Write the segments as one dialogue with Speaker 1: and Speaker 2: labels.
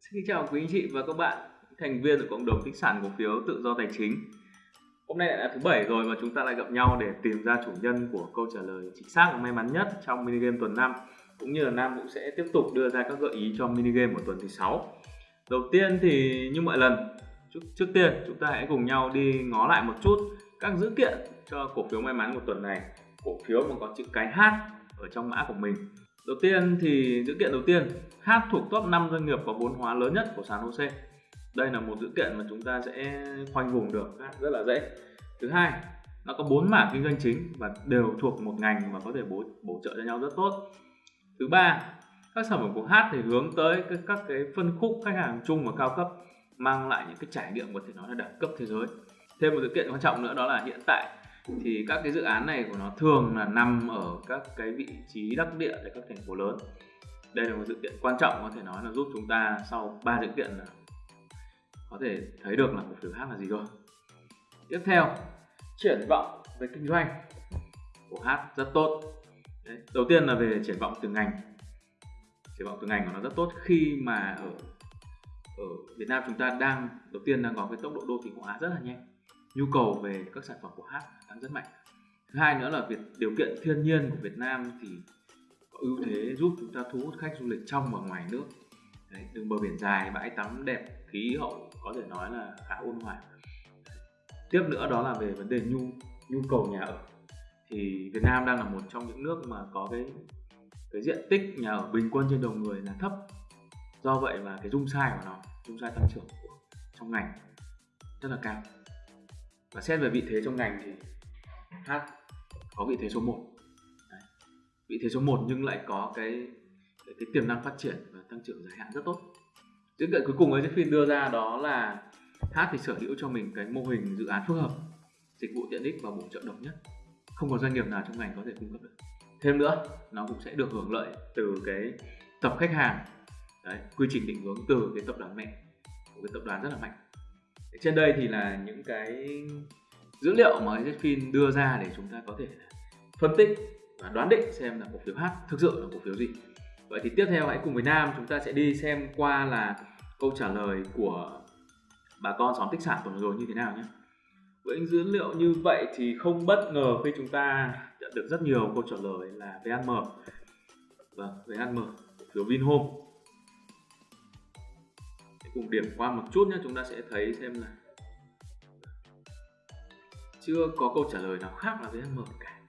Speaker 1: Xin chào quý anh chị và các bạn, thành viên của cộng đồng tích sản cổ phiếu tự do tài chính. Hôm nay là thứ bảy rồi và chúng ta lại gặp nhau để tìm ra chủ nhân của câu trả lời chính xác và may mắn nhất trong mini game tuần 5 cũng như là Nam cũng sẽ tiếp tục đưa ra các gợi ý cho mini game của tuần thứ 6. Đầu tiên thì như mọi lần, trước, trước tiên chúng ta hãy cùng nhau đi ngó lại một chút các dữ kiện cho cổ phiếu may mắn của tuần này. Cổ phiếu mà có chữ cái H ở trong mã của mình Đầu tiên thì dữ kiện đầu tiên, H thuộc top 5 doanh nghiệp có vốn hóa lớn nhất của sàn HOSE. Đây là một dữ kiện mà chúng ta sẽ khoanh vùng được rất là dễ. Thứ hai, nó có bốn mảng kinh doanh chính và đều thuộc một ngành và có thể bổ bổ trợ cho nhau rất tốt. Thứ ba, các sản phẩm của H thì hướng tới các, các cái phân khúc khách hàng chung và cao cấp mang lại những cái trải nghiệm có thể nói là đẳng cấp thế giới. Thêm một sự kiện quan trọng nữa đó là hiện tại thì các cái dự án này của nó thường là nằm ở các cái vị trí đắc địa tại các thành phố lớn. Đây là một sự kiện quan trọng có thể nói là giúp chúng ta sau ba sự kiện là có thể thấy được là cổ phiếu H là gì rồi. Tiếp theo, triển vọng về kinh doanh của H rất tốt. Đấy. đầu tiên là về triển vọng từ ngành. Triển vọng từ ngành của nó rất tốt khi mà ở ở Việt Nam chúng ta đang, đầu tiên đang có cái tốc độ đô thị hóa rất là nhanh nhu cầu về các sản phẩm của hát đang rất mạnh. Thứ hai nữa là việc điều kiện thiên nhiên của Việt Nam thì có ưu thế giúp chúng ta thu hút khách du lịch trong và ngoài nước. Đấy, đường bờ biển dài bãi tắm đẹp khí hậu có thể nói là khá ôn hòa. Tiếp nữa đó là về vấn đề nhu nhu cầu nhà ở. Thì Việt Nam đang là một trong những nước mà có cái cái diện tích nhà ở bình quân trên đầu người là thấp. Do vậy mà cái dung sai của nó dung sai tăng trưởng của trong ngành rất là cao và xét về vị thế trong ngành thì H có vị thế số 1 Đấy. vị thế số 1 nhưng lại có cái cái, tiềm năng phát triển và tăng trưởng dài hạn rất tốt. Dữ kiện cuối cùng ấy Jeffin đưa ra đó là H thì sở hữu cho mình cái mô hình dự án phức hợp dịch vụ tiện ích và bổ trợ độc nhất. Không có doanh nghiệp nào trong ngành có thể cung cấp được. Thêm nữa nó cũng sẽ được hưởng lợi từ cái tập khách hàng. Đấy, quy trình định hướng từ cái tập đoàn mẹ của cái tập đoàn rất là mạnh trên đây thì là những cái dữ liệu mà Zfin đưa ra để chúng ta có thể phân tích và đoán định xem là cổ phiếu H thực sự là cổ phiếu gì. Vậy thì tiếp theo hãy cùng với Nam, chúng ta sẽ đi xem qua là câu trả lời của bà con xóm tích sản tuần rồi như thế nào nhé. Với những dữ liệu như vậy thì không bất ngờ khi chúng ta nhận được rất nhiều câu trả lời là VHM vâng VHM cổ phiếu Vinhome cùng điểm qua một chút nhé, chúng ta sẽ thấy xem là chưa có câu trả lời nào khác là VHM cả.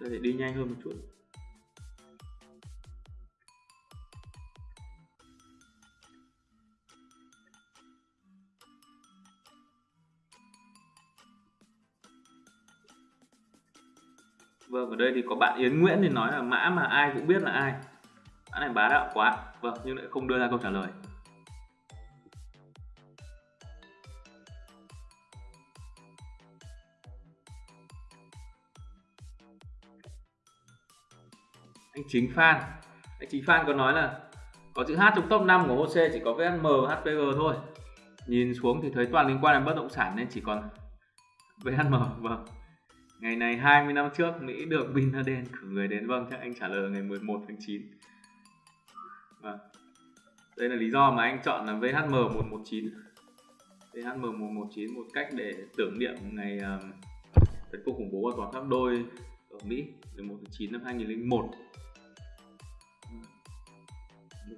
Speaker 1: Ta sẽ đi nhanh hơn một chút. Vâng, ở đây thì có bạn Yến Nguyễn thì nói là mã mà ai cũng biết là ai. Mã này bá đạo quá. Vâng, nhưng lại không đưa ra câu trả lời. Anh Chính Phan. Anh Chính Phan có nói là có chữ H trong top 5 của HOSE chỉ có VSM và HPG thôi. Nhìn xuống thì thấy toàn liên quan đến bất động sản nên chỉ còn VHM. Vâng. Ngày này 20 năm trước Mỹ được Bin Laden cử người đến. Vâng chắc anh trả lời ngày 11 tháng 9 à. Vâng. Đây là lý do mà anh chọn là VHM 119 VHM 119 một cách để tưởng niệm ngày um, tấn công khủng bố ở toàn tháp đôi ở Mỹ 11 tháng 9 năm 2001 một.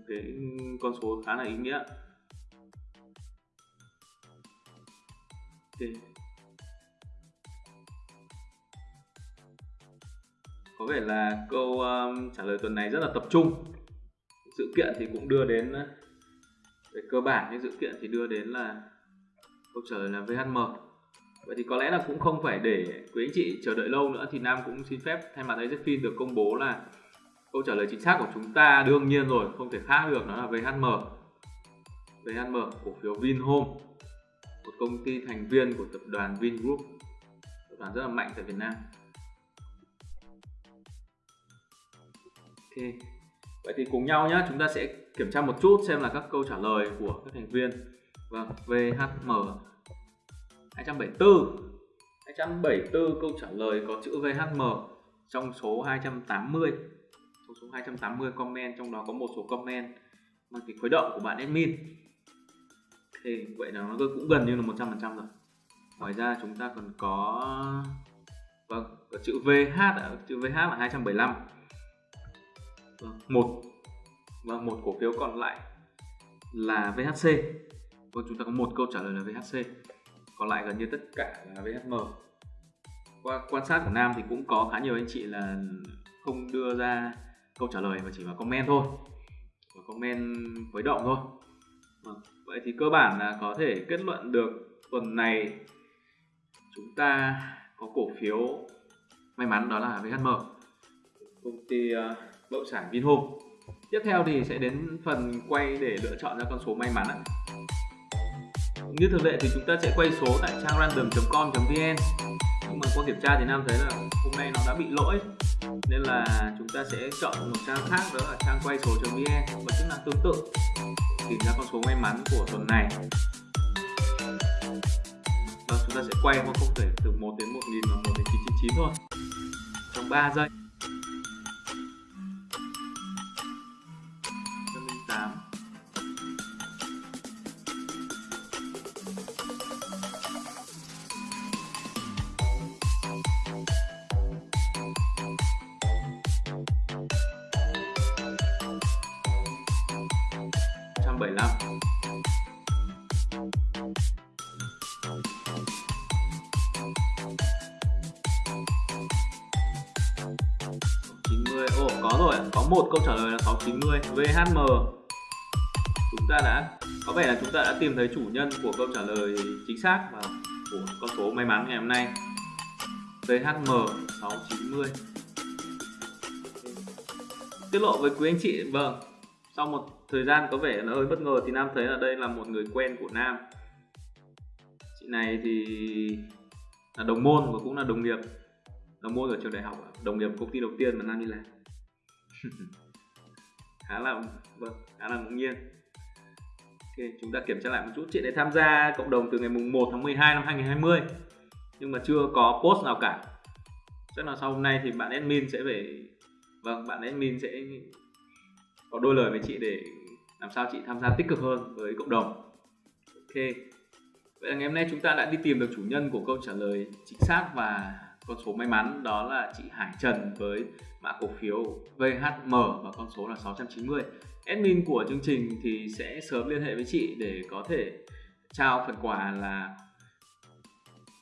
Speaker 1: Cái con số khá là ý nghĩa. Okay. Có vẻ là câu um, trả lời tuần này rất là tập trung. Sự kiện thì cũng đưa đến uh, về cơ bản những sự kiện thì đưa đến là câu trả lời là VHM vậy thì có lẽ là cũng không phải để quý anh chị chờ đợi lâu nữa thì Nam cũng xin phép thay mặt AZFIN được công bố là câu trả lời chính xác của chúng ta đương nhiên rồi không thể khác được nó là VHM VHM cổ phiếu Vinhome một công ty thành viên của tập đoàn Vingroup tập đoàn rất là mạnh tại Việt Nam. Ok. Vậy thì cùng nhau nhé, chúng ta sẽ kiểm tra một chút xem là các câu trả lời của các thành viên. Vâng, VHM. 274 274 câu trả lời có chữ VHM trong số 280 trong số 280 comment trong đó có một số comment mang tính khuấy động của bạn admin thì vậy là nó cũng gần như là 100% rồi ngoài ra chúng ta còn có vâng có chữ VH chữ VH là 275 vâng, một. Và một cổ phiếu còn lại là VHC vâng chúng ta có một câu trả lời là VHC còn lại gần như tất cả là VHM qua quan sát của Nam thì cũng có khá nhiều anh chị là không đưa ra câu trả lời mà chỉ vào comment thôi. Và comment với động thôi. Vâng, vậy thì cơ bản là có thể kết luận được tuần này chúng ta có cổ phiếu may mắn đó là VHM công ty uh, bất sản Vinhome. Tiếp theo thì sẽ đến phần quay để lựa chọn ra con số may mắn ạ. Như thường lệ thì chúng ta sẽ quay số tại trang random.com.vn nhưng mà qua kiểm tra thì nam thấy là hôm nay nó đã bị lỗi, nên là chúng ta sẽ chọn một trang khác, đó là trang quay số.vn và chức năng tương tự, tìm ra con số may mắn của tuần này. Và chúng ta sẽ quay qua không thể từ 1 đến 1000 và 1 đến 999 thôi. Trong 3 giây. 175 90 Ồ, có rồi có một câu trả lời là 690 VHM chúng ta đã, có vẻ là chúng ta đã tìm thấy chủ nhân của câu trả lời chính xác và của con số may mắn ngày hôm nay. VHM 690 tiết lộ với quý anh chị vâng sau một thời gian có vẻ là hơi bất ngờ thì Nam thấy là đây là một người quen của Nam. Chị này thì là đồng môn và cũng là đồng nghiệp. Đồng môn ở trường đại học đồng nghiệp công ty đầu tiên mà Nam đi làm. Khá là vâng khá là ngẫu nhiên. Ok, chúng ta kiểm tra lại một chút. Chị này tham gia cộng đồng từ ngày mùng 1 tháng 12 năm 2020 nhưng mà chưa có post nào cả. Chắc là sau hôm nay thì bạn admin sẽ phải vâng bạn admin sẽ có đôi lời với chị để làm sao chị tham gia tích cực hơn với cộng đồng. Ok. Vậy là ngày hôm nay chúng ta đã đi tìm được chủ nhân của câu trả lời chính xác và con số may mắn đó là chị Hải Trần với mã cổ phiếu VHM và con số là 690 admin của chương trình thì sẽ sớm liên hệ với chị để có thể trao phần quà là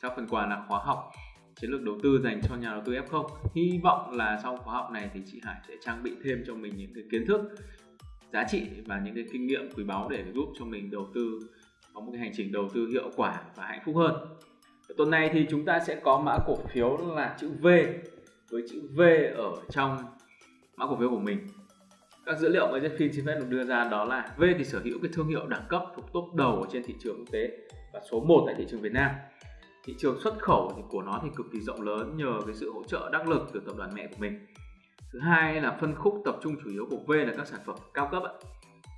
Speaker 1: trao phần quà là khóa học chiến lược đầu tư dành cho nhà đầu tư F0 hy vọng là sau khóa học này thì chị Hải sẽ trang bị thêm cho mình những cái kiến thức, giá trị và những cái kinh nghiệm quý báu để giúp cho mình đầu tư, có một cái hành trình đầu tư hiệu quả và hạnh phúc hơn. Tuần này thì chúng ta sẽ có mã cổ phiếu là chữ V, với chữ V ở trong mã cổ phiếu của mình. Các dữ liệu mà Jeffin xin phép được đưa ra đó là V thì sở hữu cái thương hiệu đẳng cấp thuộc top đầu trên thị trường quốc tế và số 1 tại thị trường Việt Nam thị trường xuất khẩu thì của nó thì cực kỳ rộng lớn nhờ cái sự hỗ trợ đắc lực từ tập đoàn mẹ của mình. Thứ hai là phân khúc tập trung chủ yếu của V là các sản phẩm cao cấp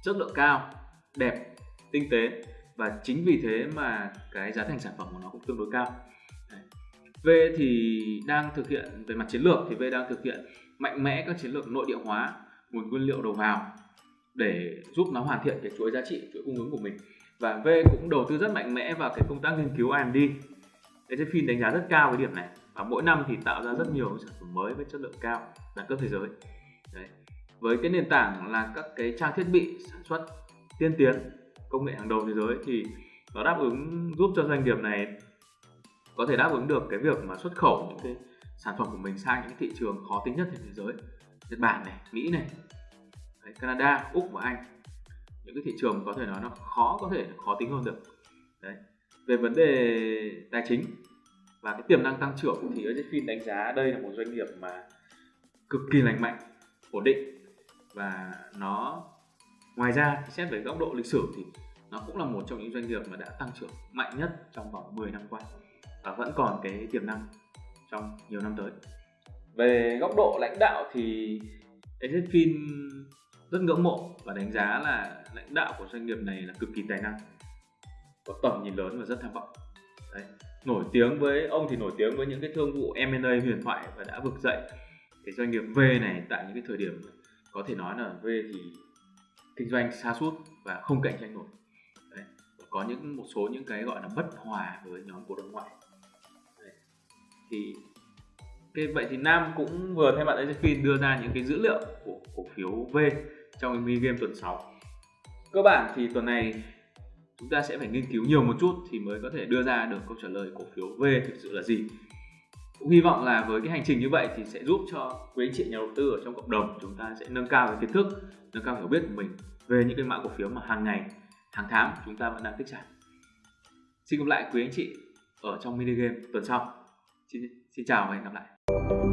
Speaker 1: chất lượng cao, đẹp, tinh tế và chính vì thế mà cái giá thành sản phẩm của nó cũng tương đối cao. V thì đang thực hiện về mặt chiến lược thì V đang thực hiện mạnh mẽ các chiến lược nội địa hóa nguồn nguyên liệu đầu vào để giúp nó hoàn thiện cái chuỗi giá trị, chuỗi cung ứng của mình. Và V cũng đầu tư rất mạnh mẽ vào cái công tác nghiên cứu R&D Etherfin đánh giá rất cao cái điểm này. Và mỗi năm thì tạo ra rất nhiều sản phẩm mới với chất lượng cao đẳng cấp thế giới. Đấy. với cái nền tảng là các cái trang thiết bị sản xuất tiên tiến công nghệ hàng đầu thế giới thì nó đáp ứng giúp cho doanh nghiệp này có thể đáp ứng được cái việc mà xuất khẩu những cái sản phẩm của mình sang những thị trường khó tính nhất trên thế giới. Nhật Bản này, Mỹ này, Đấy, Canada, Úc và Anh. Những cái thị trường có thể nói nó khó có thể khó tính hơn được. Đấy về vấn đề tài chính và cái tiềm năng tăng trưởng thì Ezfin đánh giá đây là một doanh nghiệp mà cực kỳ lành mạnh, ổn định và nó ngoài ra xét về góc độ lịch sử thì nó cũng là một trong những doanh nghiệp mà đã tăng trưởng mạnh nhất trong vòng 10 năm qua và vẫn còn cái tiềm năng trong nhiều năm tới. Về góc độ lãnh đạo thì Ezfin rất ngưỡng mộ và đánh giá là lãnh đạo của doanh nghiệp này là cực kỳ tài năng có tầm nhìn lớn và rất tham vọng. Đấy. Nổi tiếng với, ông thì nổi tiếng với những cái thương vụ M&A huyền thoại và đã vực dậy. Cái doanh nghiệp V này tại những cái thời điểm có thể nói là V thì kinh doanh xa suốt và không cạnh tranh nổi. Đấy. Và có những, một số những cái gọi là bất hòa với nhóm cổ đông ngoại. Đấy. thì cái, vậy thì Nam cũng vừa thay mặt AZFIN đưa ra những cái dữ liệu của cổ phiếu V trong mini game tuần 6 cơ bản thì tuần này chúng ta sẽ phải nghiên cứu nhiều một chút thì mới có thể đưa ra được câu trả lời cổ phiếu V thực sự là gì. Cũng hy vọng là với cái hành trình như vậy thì sẽ giúp cho quý anh chị nhà đầu tư ở trong cộng đồng chúng ta sẽ nâng cao cái kiến thức nâng cao hiểu biết của mình về những cái mã cổ phiếu mà hàng ngày hàng tháng chúng ta vẫn đang tích sản xin gặp lại quý anh chị ở trong mini game tuần sau. Xin, xin chào và hẹn gặp lại.